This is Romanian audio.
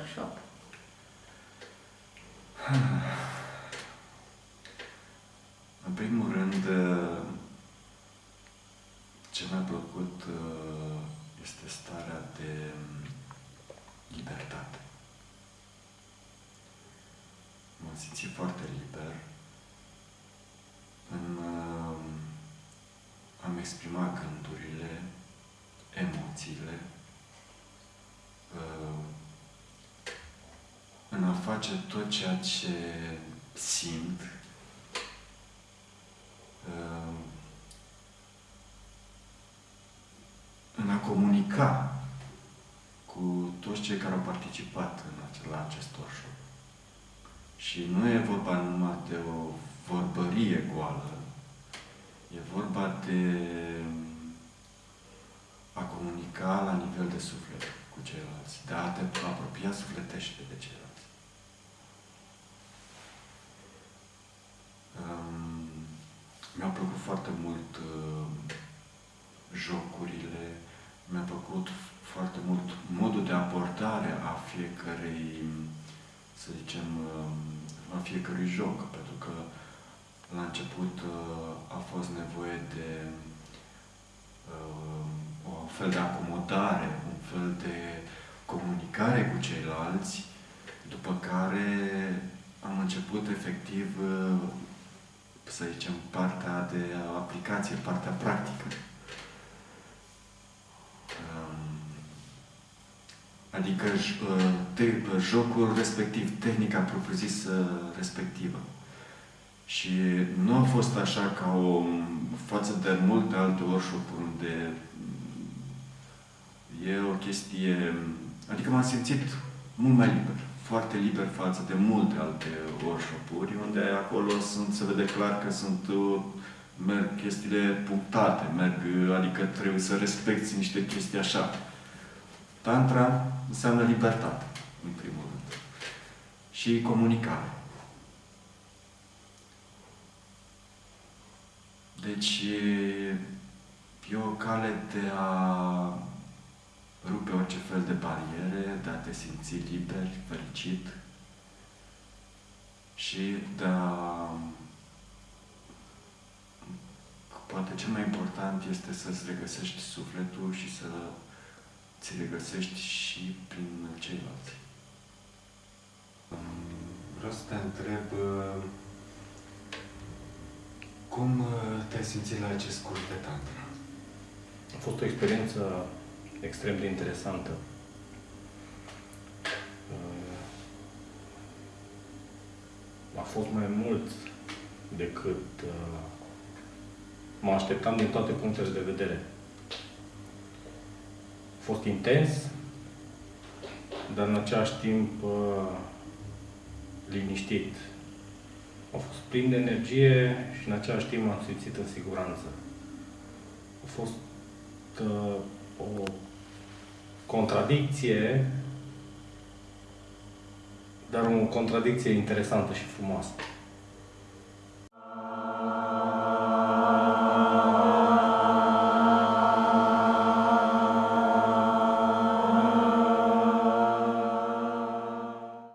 În primul rând, ce mi-a plăcut este starea de libertate. M-am simțit foarte liber. În, am exprimat gândurile, emoțiile, în a face tot ceea ce simt, în a comunica cu toți cei care au participat în acel, la acest workshop. Și nu e vorba numai de o vorbărie goală, e vorba de a comunica la nivel de suflet cu ceilalți, de a te apropia sufletește de ceilalți. Mi-au plăcut foarte mult uh, jocurile, mi-a plăcut foarte mult modul de abordare a fiecărei, să zicem, uh, a fiecărui joc, pentru că la început uh, a fost nevoie de uh, o fel de acomodare, un fel de comunicare cu ceilalți, după care am început efectiv, să zicem, partea de aplicație, partea practică. Adică jocul respectiv, tehnica propriu-zisă respectivă. Și nu a fost așa ca o față de multe alte workshop unde e o chestie... Adică m-am simțit mult mai liber, foarte liber față de multe alte workshop-uri, unde acolo sunt, se vede clar că sunt merg chestiile punctate, merg, adică trebuie să respecti niște chestii așa. Tantra înseamnă libertate, în primul rând. Și comunicare. Deci e o cale de a rupe orice fel de bariere, de a te simți liber, fericit și de a... Poate cel mai important este să-ți regăsești sufletul și să ți le găsești și prin ceilalți. Vreau să te întreb cum te-ai simțit la acest curs de tantra? A fost o experiență extrem de interesantă. A fost mai mult decât mă așteptam din toate punctele de vedere fost intens, dar în același timp uh, liniștit. A fost plin de energie și în același timp m-am simțit în siguranță. A fost uh, o contradicție, dar o contradicție interesantă și frumoasă.